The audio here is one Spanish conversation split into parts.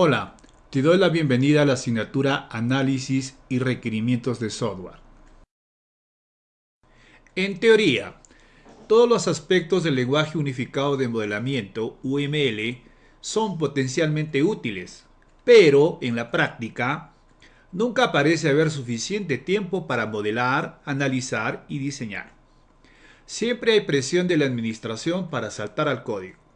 Hola, te doy la bienvenida a la asignatura Análisis y Requerimientos de Software. En teoría, todos los aspectos del lenguaje unificado de modelamiento, UML, son potencialmente útiles, pero en la práctica, nunca parece haber suficiente tiempo para modelar, analizar y diseñar. Siempre hay presión de la administración para saltar al código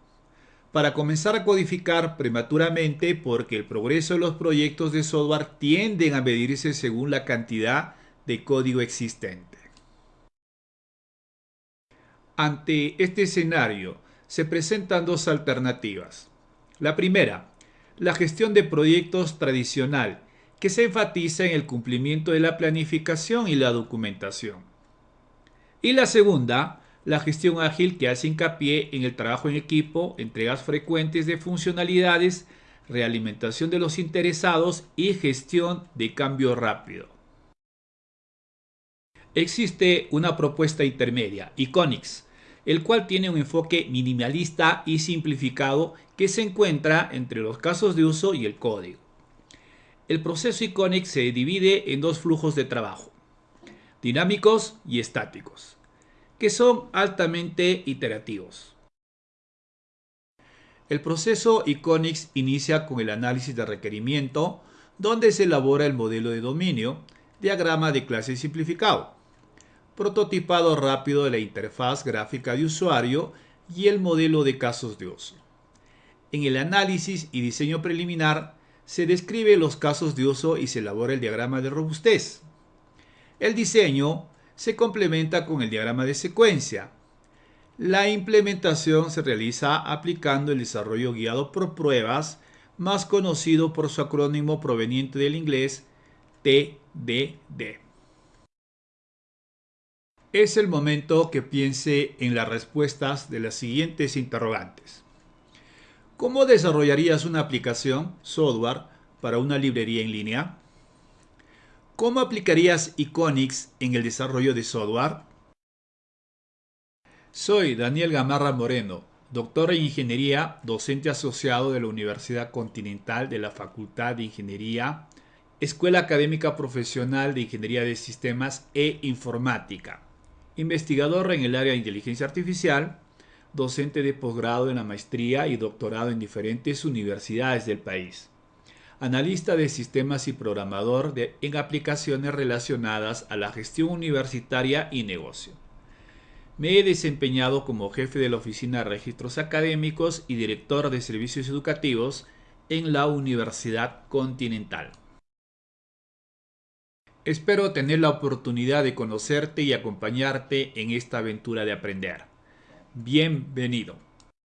para comenzar a codificar prematuramente porque el progreso de los proyectos de software tienden a medirse según la cantidad de código existente. Ante este escenario se presentan dos alternativas. La primera, la gestión de proyectos tradicional, que se enfatiza en el cumplimiento de la planificación y la documentación. Y la segunda, la gestión ágil que hace hincapié en el trabajo en equipo, entregas frecuentes de funcionalidades, realimentación de los interesados y gestión de cambio rápido. Existe una propuesta intermedia, Iconix, el cual tiene un enfoque minimalista y simplificado que se encuentra entre los casos de uso y el código. El proceso Iconix se divide en dos flujos de trabajo, dinámicos y estáticos que son altamente iterativos. El proceso Iconix inicia con el análisis de requerimiento, donde se elabora el modelo de dominio, diagrama de clase simplificado, prototipado rápido de la interfaz gráfica de usuario y el modelo de casos de uso. En el análisis y diseño preliminar se describe los casos de uso y se elabora el diagrama de robustez. El diseño se complementa con el diagrama de secuencia. La implementación se realiza aplicando el desarrollo guiado por pruebas, más conocido por su acrónimo proveniente del inglés TDD. Es el momento que piense en las respuestas de las siguientes interrogantes. ¿Cómo desarrollarías una aplicación, software, para una librería en línea? ¿Cómo aplicarías Iconix en el desarrollo de software? Soy Daniel Gamarra Moreno, doctor en Ingeniería, docente asociado de la Universidad Continental de la Facultad de Ingeniería, Escuela Académica Profesional de Ingeniería de Sistemas e Informática, investigador en el área de inteligencia artificial, docente de posgrado en la maestría y doctorado en diferentes universidades del país analista de sistemas y programador en aplicaciones relacionadas a la gestión universitaria y negocio. Me he desempeñado como jefe de la Oficina de Registros Académicos y director de servicios educativos en la Universidad Continental. Espero tener la oportunidad de conocerte y acompañarte en esta aventura de aprender. Bienvenido.